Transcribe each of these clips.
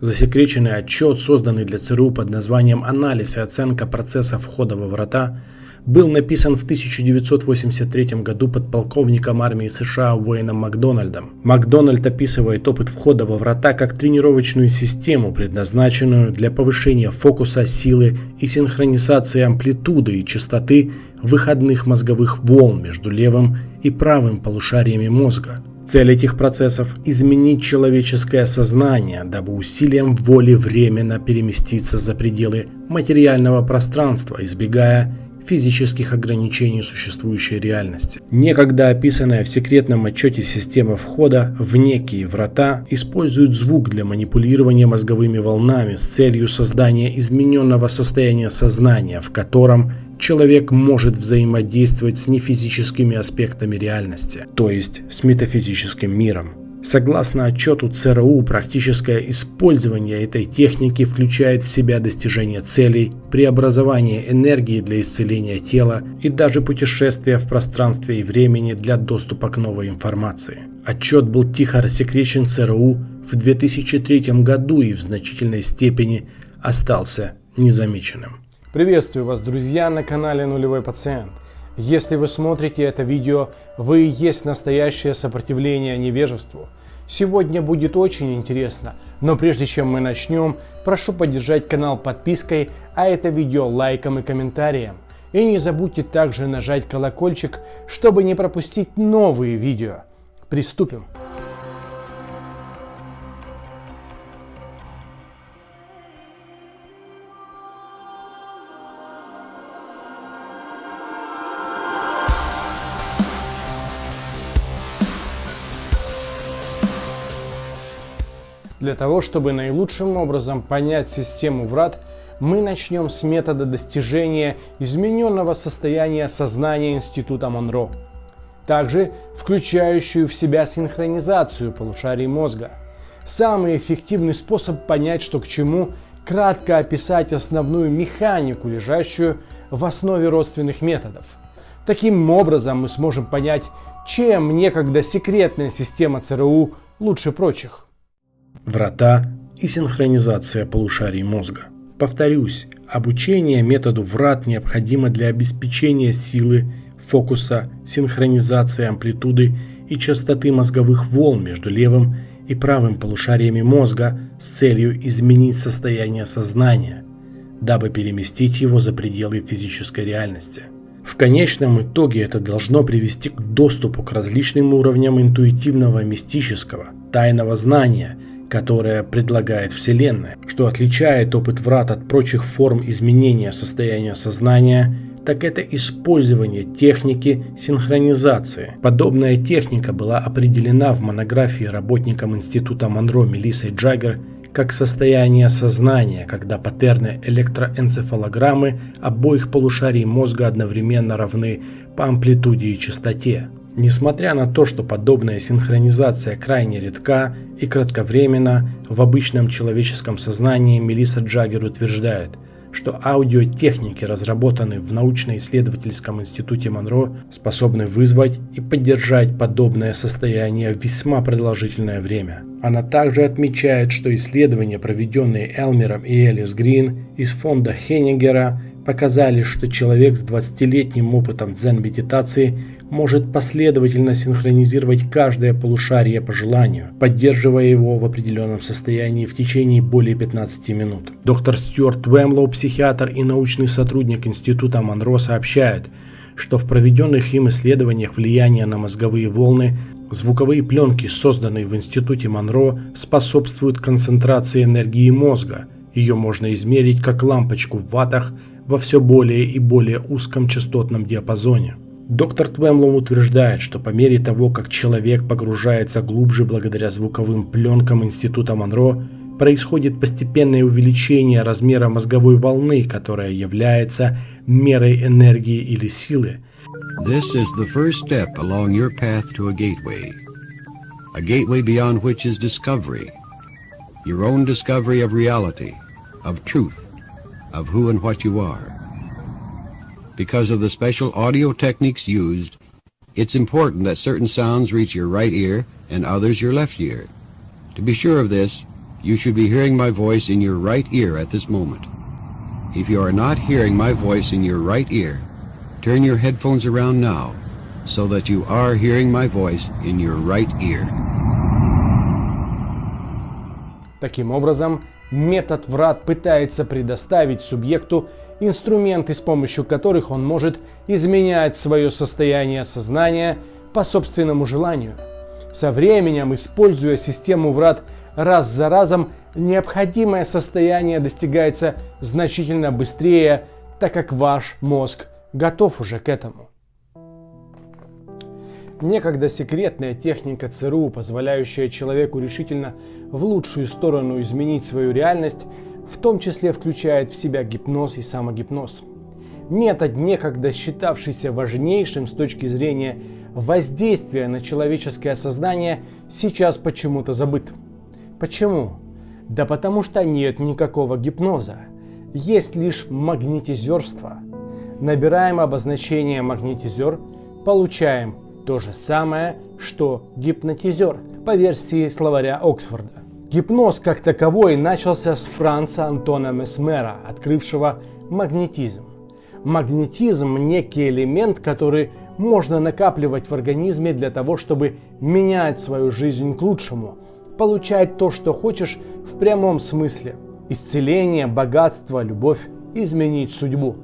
Засекреченный отчет, созданный для ЦРУ под названием «Анализ и оценка процесса входа во врата», был написан в 1983 году подполковником армии США Уэйном Макдональдом. Макдональд описывает опыт входа во врата как тренировочную систему, предназначенную для повышения фокуса, силы и синхронизации амплитуды и частоты выходных мозговых волн между левым и правым полушариями мозга. Цель этих процессов – изменить человеческое сознание, дабы усилием воли временно переместиться за пределы материального пространства, избегая физических ограничений существующей реальности. Некогда описанная в секретном отчете система входа в некие врата использует звук для манипулирования мозговыми волнами с целью создания измененного состояния сознания, в котором человек может взаимодействовать с нефизическими аспектами реальности, то есть с метафизическим миром. Согласно отчету ЦРУ, практическое использование этой техники включает в себя достижение целей, преобразование энергии для исцеления тела и даже путешествия в пространстве и времени для доступа к новой информации. Отчет был тихо рассекречен ЦРУ в 2003 году и в значительной степени остался незамеченным. Приветствую вас, друзья, на канале Нулевой Пациент. Если вы смотрите это видео, вы и есть настоящее сопротивление невежеству. Сегодня будет очень интересно, но прежде чем мы начнем, прошу поддержать канал подпиской, а это видео лайком и комментарием. И не забудьте также нажать колокольчик, чтобы не пропустить новые видео. Приступим. Для того, чтобы наилучшим образом понять систему врат, мы начнем с метода достижения измененного состояния сознания Института Монро, также включающую в себя синхронизацию полушарий мозга. Самый эффективный способ понять, что к чему, кратко описать основную механику, лежащую в основе родственных методов. Таким образом мы сможем понять, чем некогда секретная система ЦРУ лучше прочих врата и синхронизация полушарий мозга. Повторюсь, обучение методу врат необходимо для обеспечения силы, фокуса, синхронизации амплитуды и частоты мозговых волн между левым и правым полушариями мозга с целью изменить состояние сознания, дабы переместить его за пределы физической реальности. В конечном итоге это должно привести к доступу к различным уровням интуитивного мистического, тайного знания – которое предлагает Вселенная, что отличает опыт врат от прочих форм изменения состояния сознания, так это использование техники синхронизации. Подобная техника была определена в монографии работникам Института Монро Мелиссой Джаггер как состояние сознания, когда паттерны электроэнцефалограммы обоих полушарий мозга одновременно равны по амплитуде и частоте. Несмотря на то, что подобная синхронизация крайне редка и кратковременна, в обычном человеческом сознании Мелисса Джаггер утверждает, что аудиотехники, разработанные в научно-исследовательском институте Монро, способны вызвать и поддержать подобное состояние весьма продолжительное время. Она также отмечает, что исследования, проведенные Элмером и Элис Грин из фонда Хеннигера, показали, что человек с 20-летним опытом дзен-медитации может последовательно синхронизировать каждое полушарие по желанию, поддерживая его в определенном состоянии в течение более 15 минут. Доктор Стюарт Уэмлоу, психиатр и научный сотрудник Института Монро, сообщает, что в проведенных им исследованиях влияния на мозговые волны звуковые пленки, созданные в Институте Монро, способствуют концентрации энергии мозга. Ее можно измерить как лампочку в ватах во все более и более узком частотном диапазоне. Доктор Твемлом утверждает, что по мере того, как человек погружается глубже благодаря звуковым пленкам Института Монро, происходит постепенное увеличение размера мозговой волны, которая является мерой энергии или силы. This is the first step along your path to a gateway. A gateway beyond which is discovery. Your own discovery of reality, of truth, of who and what you are. Because of the special audio techniques used, it's important that certain sounds reach your right ear and others your left ear. To be sure of this, You should be hearing my voice in your right ear at this moment. If you are not hearing my voice in your right ear, turn your headphones around now so that you are hearing my voice in your right ear. Таким образом, метод врат пытается предоставить субъекту инструменты, с помощью которых он может изменять свое состояние сознания по собственному желанию. Со временем, используя систему врат раз за разом, необходимое состояние достигается значительно быстрее, так как ваш мозг готов уже к этому. Некогда секретная техника ЦРУ, позволяющая человеку решительно в лучшую сторону изменить свою реальность, в том числе включает в себя гипноз и самогипноз. Метод, некогда считавшийся важнейшим с точки зрения воздействия на человеческое сознание, сейчас почему-то забыт. Почему? Да потому что нет никакого гипноза. Есть лишь магнетизерство. Набираем обозначение магнетизер, получаем то же самое, что гипнотизер по версии словаря Оксфорда. Гипноз как таковой начался с Франца Антона Месмера, открывшего магнетизм. Магнетизм – некий элемент, который можно накапливать в организме для того, чтобы менять свою жизнь к лучшему, получать то, что хочешь в прямом смысле. Исцеление, богатство, любовь, изменить судьбу.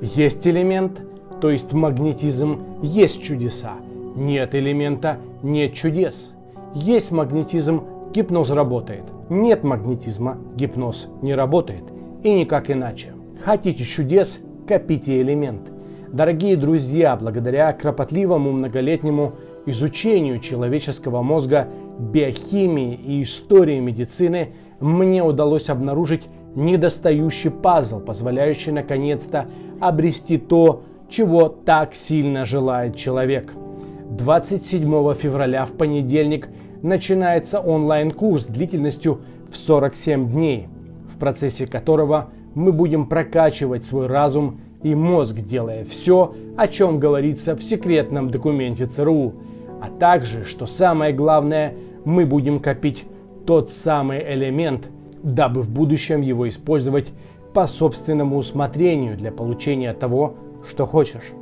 Есть элемент, то есть магнетизм, есть чудеса – нет элемента, нет чудес. Есть магнетизм, гипноз работает. Нет магнетизма, гипноз не работает. И никак иначе. Хотите чудес, копите элемент. Дорогие друзья, благодаря кропотливому многолетнему изучению человеческого мозга, биохимии и истории медицины, мне удалось обнаружить недостающий пазл, позволяющий наконец-то обрести то, чего так сильно желает человек – 27 февраля в понедельник начинается онлайн-курс длительностью в 47 дней, в процессе которого мы будем прокачивать свой разум и мозг, делая все, о чем говорится в секретном документе ЦРУ, а также, что самое главное, мы будем копить тот самый элемент, дабы в будущем его использовать по собственному усмотрению для получения того, что хочешь.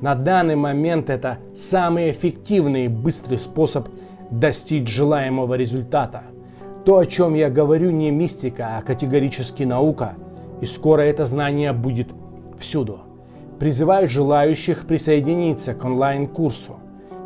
На данный момент это самый эффективный и быстрый способ достичь желаемого результата. То, о чем я говорю, не мистика, а категорически наука, и скоро это знание будет всюду. Призываю желающих присоединиться к онлайн-курсу.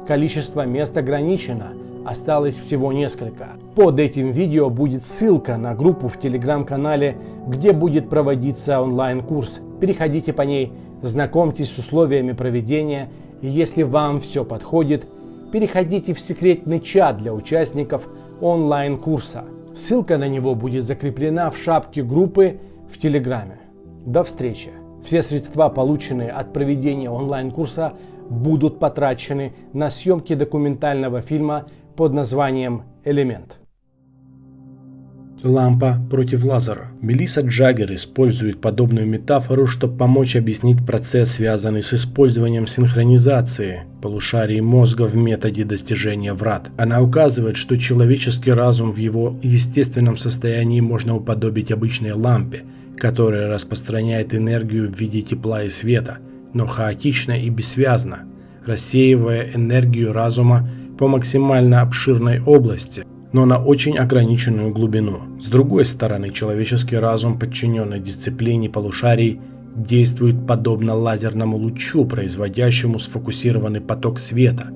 Количество мест ограничено, осталось всего несколько. Под этим видео будет ссылка на группу в телеграм-канале, где будет проводиться онлайн-курс. Переходите по ней знакомьтесь с условиями проведения, и если вам все подходит, переходите в секретный чат для участников онлайн-курса. Ссылка на него будет закреплена в шапке группы в Телеграме. До встречи! Все средства, полученные от проведения онлайн-курса, будут потрачены на съемки документального фильма под названием «Элемент». Лампа против лазера. Мелисса Джаггер использует подобную метафору, чтобы помочь объяснить процесс, связанный с использованием синхронизации полушарий мозга в методе достижения врат. Она указывает, что человеческий разум в его естественном состоянии можно уподобить обычной лампе, которая распространяет энергию в виде тепла и света, но хаотично и бессвязно, рассеивая энергию разума по максимально обширной области, но на очень ограниченную глубину. С другой стороны, человеческий разум, подчиненный дисциплине полушарий, действует подобно лазерному лучу, производящему сфокусированный поток света.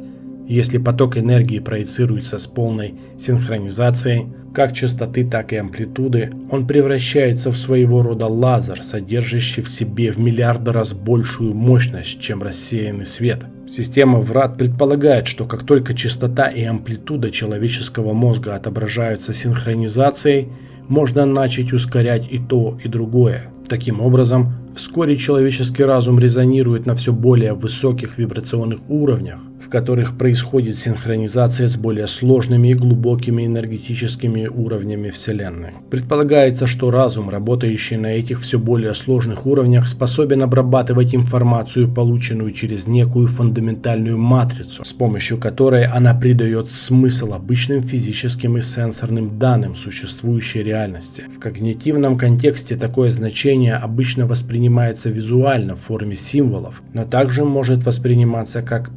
Если поток энергии проецируется с полной синхронизацией, как частоты, так и амплитуды, он превращается в своего рода лазер, содержащий в себе в миллиарды раз большую мощность, чем рассеянный свет. Система врат предполагает, что как только частота и амплитуда человеческого мозга отображаются синхронизацией, можно начать ускорять и то, и другое. Таким образом, вскоре человеческий разум резонирует на все более высоких вибрационных уровнях, в которых происходит синхронизация с более сложными и глубокими энергетическими уровнями Вселенной. Предполагается, что разум, работающий на этих все более сложных уровнях, способен обрабатывать информацию, полученную через некую фундаментальную матрицу, с помощью которой она придает смысл обычным физическим и сенсорным данным существующей реальности. В когнитивном контексте такое значение обычно воспринимается визуально в форме символов, но также может восприниматься как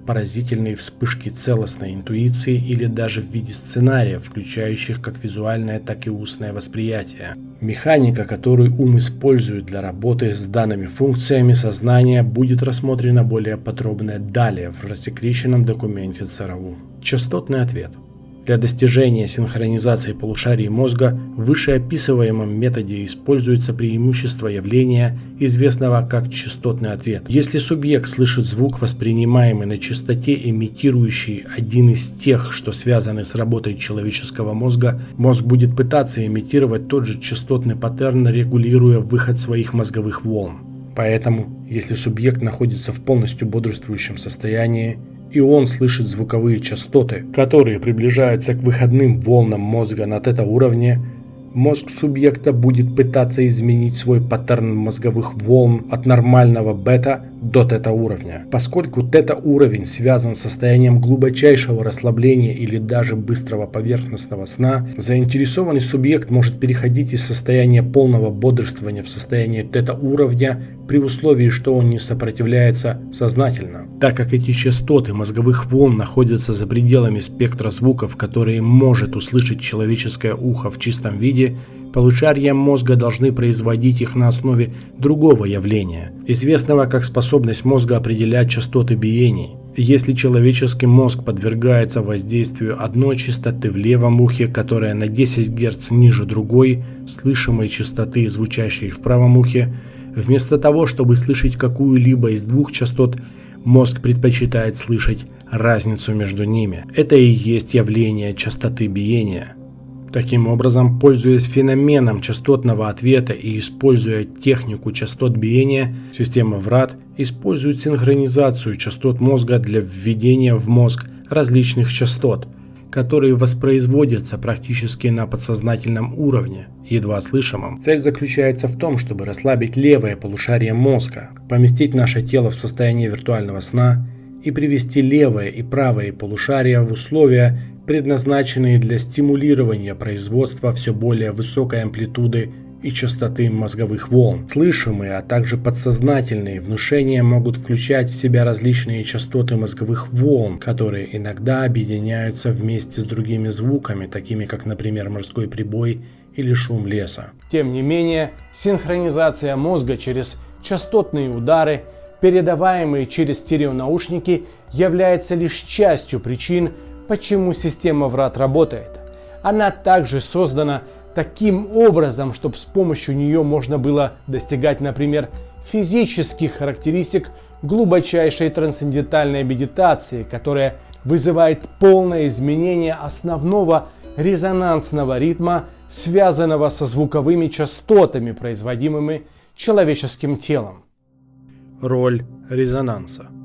поразительные вспышки целостной интуиции или даже в виде сценариев, включающих как визуальное, так и устное восприятие. Механика, которую ум использует для работы с данными функциями сознания, будет рассмотрена более подробно далее в рассекреченном документе ЦРУ. Частотный ответ – для достижения синхронизации полушарий мозга в вышеописываемом методе используется преимущество явления, известного как частотный ответ. Если субъект слышит звук, воспринимаемый на частоте, имитирующий один из тех, что связаны с работой человеческого мозга, мозг будет пытаться имитировать тот же частотный паттерн, регулируя выход своих мозговых волн. Поэтому, если субъект находится в полностью бодрствующем состоянии, и он слышит звуковые частоты, которые приближаются к выходным волнам мозга на тета-уровне, мозг субъекта будет пытаться изменить свой паттерн мозговых волн от нормального бета до тета-уровня. Поскольку тета-уровень связан с состоянием глубочайшего расслабления или даже быстрого поверхностного сна, заинтересованный субъект может переходить из состояния полного бодрствования в состояние тета-уровня при условии, что он не сопротивляется сознательно. Так как эти частоты мозговых волн находятся за пределами спектра звуков, которые может услышать человеческое ухо в чистом виде, Полушария мозга должны производить их на основе другого явления, известного как способность мозга определять частоты биений. Если человеческий мозг подвергается воздействию одной частоты в левом ухе, которая на 10 Гц ниже другой, слышимой частоты, звучащей в правом ухе, вместо того, чтобы слышать какую-либо из двух частот, мозг предпочитает слышать разницу между ними. Это и есть явление частоты биения. Таким образом, пользуясь феноменом частотного ответа и используя технику частот биения, система ВРАТ использует синхронизацию частот мозга для введения в мозг различных частот, которые воспроизводятся практически на подсознательном уровне, едва слышимом. Цель заключается в том, чтобы расслабить левое полушарие мозга, поместить наше тело в состояние виртуального сна и привести левое и правое полушария в условия, предназначенные для стимулирования производства все более высокой амплитуды и частоты мозговых волн. Слышимые, а также подсознательные внушения могут включать в себя различные частоты мозговых волн, которые иногда объединяются вместе с другими звуками, такими как, например, морской прибой или шум леса. Тем не менее, синхронизация мозга через частотные удары, передаваемые через стереонаушники, является лишь частью причин, почему система врат работает. Она также создана таким образом, чтобы с помощью нее можно было достигать, например, физических характеристик глубочайшей трансцендентальной медитации, которая вызывает полное изменение основного резонансного ритма, связанного со звуковыми частотами, производимыми человеческим телом. Роль резонанса –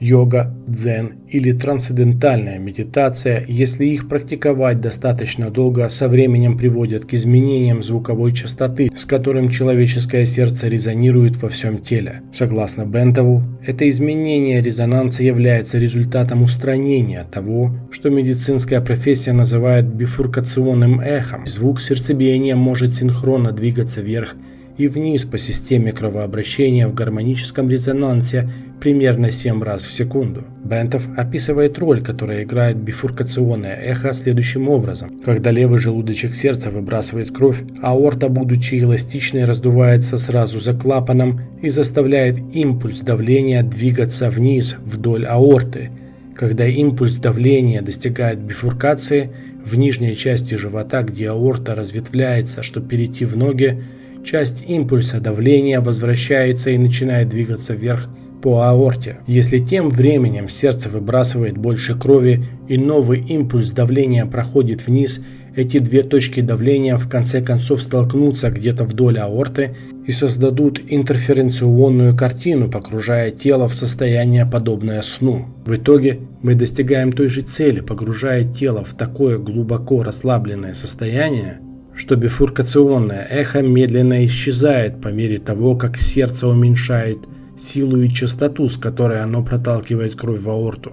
Йога, дзен или трансцендентальная медитация, если их практиковать достаточно долго, со временем приводят к изменениям звуковой частоты, с которым человеческое сердце резонирует во всем теле. Согласно Бентову, это изменение резонанса является результатом устранения того, что медицинская профессия называет бифуркационным эхом. Звук сердцебиения может синхронно двигаться вверх и вниз по системе кровообращения в гармоническом резонансе примерно 7 раз в секунду. Бентов описывает роль, которую играет бифуркационное эхо следующим образом. Когда левый желудочек сердца выбрасывает кровь, аорта, будучи эластичной, раздувается сразу за клапаном и заставляет импульс давления двигаться вниз вдоль аорты. Когда импульс давления достигает бифуркации, в нижней части живота, где аорта разветвляется, чтобы перейти в ноги, часть импульса давления возвращается и начинает двигаться вверх по аорте. Если тем временем сердце выбрасывает больше крови и новый импульс давления проходит вниз, эти две точки давления в конце концов столкнутся где-то вдоль аорты и создадут интерференционную картину, погружая тело в состояние подобное сну. В итоге мы достигаем той же цели, погружая тело в такое глубоко расслабленное состояние, что бифуркационное эхо медленно исчезает по мере того, как сердце уменьшает силу и частоту, с которой оно проталкивает кровь в аорту.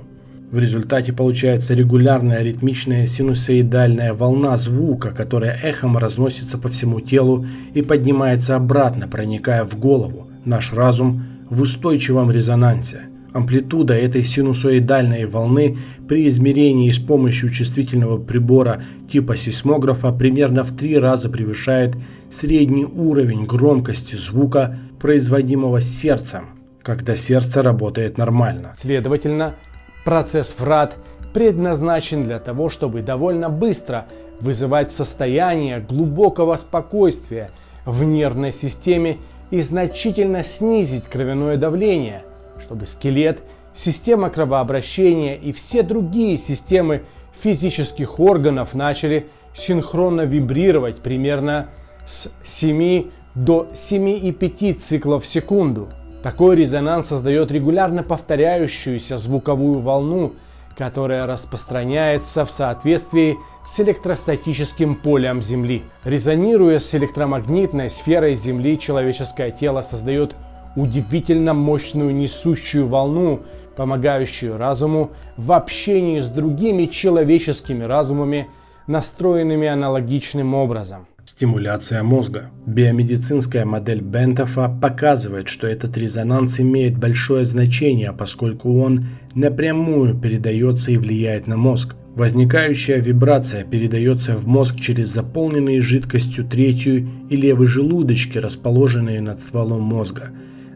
В результате получается регулярная ритмичная синусоидальная волна звука, которая эхом разносится по всему телу и поднимается обратно, проникая в голову, наш разум в устойчивом резонансе. Амплитуда этой синусоидальной волны при измерении с помощью чувствительного прибора типа сейсмографа примерно в три раза превышает средний уровень громкости звука, производимого сердцем, когда сердце работает нормально. Следовательно, Процесс врат предназначен для того, чтобы довольно быстро вызывать состояние глубокого спокойствия в нервной системе и значительно снизить кровяное давление, чтобы скелет, система кровообращения и все другие системы физических органов начали синхронно вибрировать примерно с 7 до 7,5 циклов в секунду. Такой резонанс создает регулярно повторяющуюся звуковую волну, которая распространяется в соответствии с электростатическим полем Земли. Резонируя с электромагнитной сферой Земли, человеческое тело создает удивительно мощную несущую волну, помогающую разуму в общении с другими человеческими разумами, настроенными аналогичным образом. Стимуляция мозга. Биомедицинская модель Бентофа показывает, что этот резонанс имеет большое значение, поскольку он напрямую передается и влияет на мозг. Возникающая вибрация передается в мозг через заполненные жидкостью третью и левый желудочки, расположенные над стволом мозга.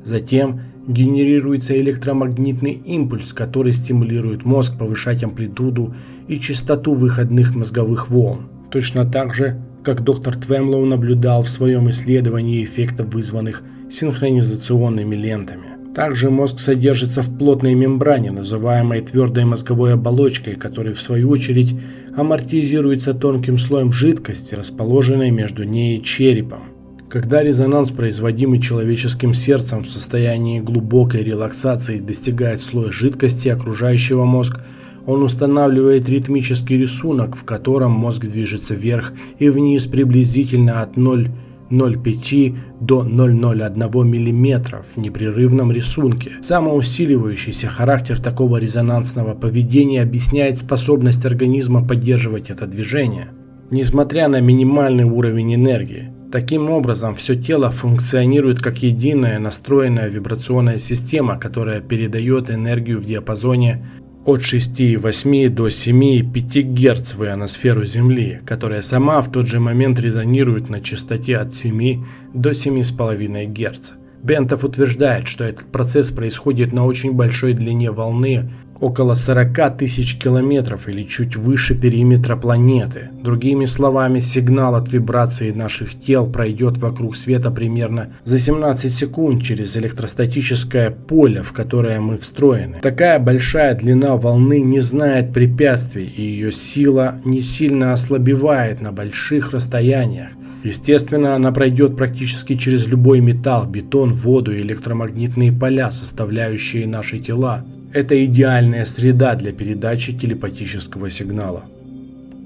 Затем генерируется электромагнитный импульс, который стимулирует мозг повышать амплитуду и частоту выходных мозговых волн. Точно так же как доктор Твемлоу наблюдал в своем исследовании эффектов, вызванных синхронизационными лентами. Также мозг содержится в плотной мембране, называемой твердой мозговой оболочкой, которая в свою очередь амортизируется тонким слоем жидкости, расположенной между ней и черепом. Когда резонанс, производимый человеческим сердцем в состоянии глубокой релаксации, достигает слоя жидкости, окружающего мозг – он устанавливает ритмический рисунок, в котором мозг движется вверх и вниз приблизительно от 0,05 до 0,01 мм в непрерывном рисунке. Самоусиливающийся характер такого резонансного поведения объясняет способность организма поддерживать это движение, несмотря на минимальный уровень энергии. Таким образом, все тело функционирует как единая настроенная вибрационная система, которая передает энергию в диапазоне от 6,8 до 7,5 Гц в ионосферу Земли, которая сама в тот же момент резонирует на частоте от 7 до 7,5 Гц. Бентов утверждает, что этот процесс происходит на очень большой длине волны около 40 тысяч километров или чуть выше периметра планеты. Другими словами, сигнал от вибрации наших тел пройдет вокруг света примерно за 17 секунд через электростатическое поле, в которое мы встроены. Такая большая длина волны не знает препятствий, и ее сила не сильно ослабевает на больших расстояниях. Естественно, она пройдет практически через любой металл, бетон, воду и электромагнитные поля, составляющие наши тела. Это идеальная среда для передачи телепатического сигнала.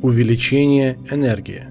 Увеличение энергии.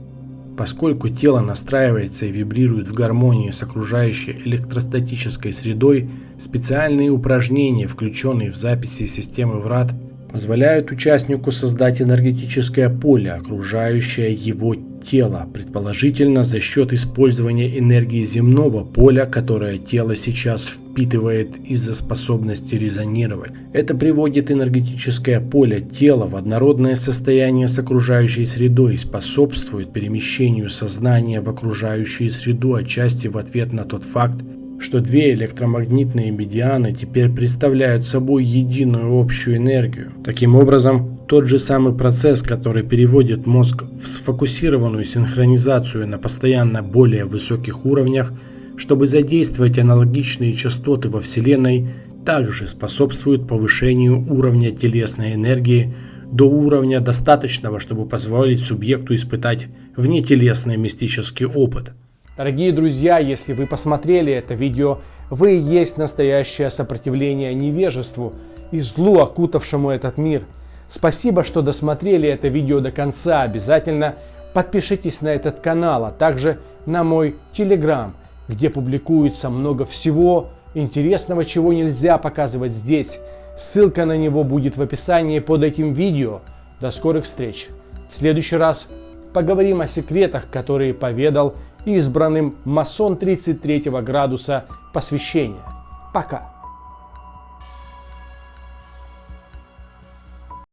Поскольку тело настраивается и вибрирует в гармонии с окружающей электростатической средой, специальные упражнения, включенные в записи системы врат, позволяют участнику создать энергетическое поле, окружающее его тела, предположительно за счет использования энергии земного поля, которое тело сейчас впитывает из-за способности резонировать. Это приводит энергетическое поле тела в однородное состояние с окружающей средой и способствует перемещению сознания в окружающую среду отчасти в ответ на тот факт, что две электромагнитные медианы теперь представляют собой единую общую энергию. Таким образом, тот же самый процесс, который переводит мозг в сфокусированную синхронизацию на постоянно более высоких уровнях, чтобы задействовать аналогичные частоты во Вселенной, также способствует повышению уровня телесной энергии до уровня достаточного, чтобы позволить субъекту испытать внетелесный мистический опыт. Дорогие друзья, если вы посмотрели это видео, вы и есть настоящее сопротивление невежеству и злу, окутавшему этот мир. Спасибо, что досмотрели это видео до конца. Обязательно подпишитесь на этот канал, а также на мой телеграм, где публикуется много всего интересного, чего нельзя показывать здесь. Ссылка на него будет в описании под этим видео. До скорых встреч. В следующий раз поговорим о секретах, которые поведал избранным масон 33 градуса посвящения. Пока.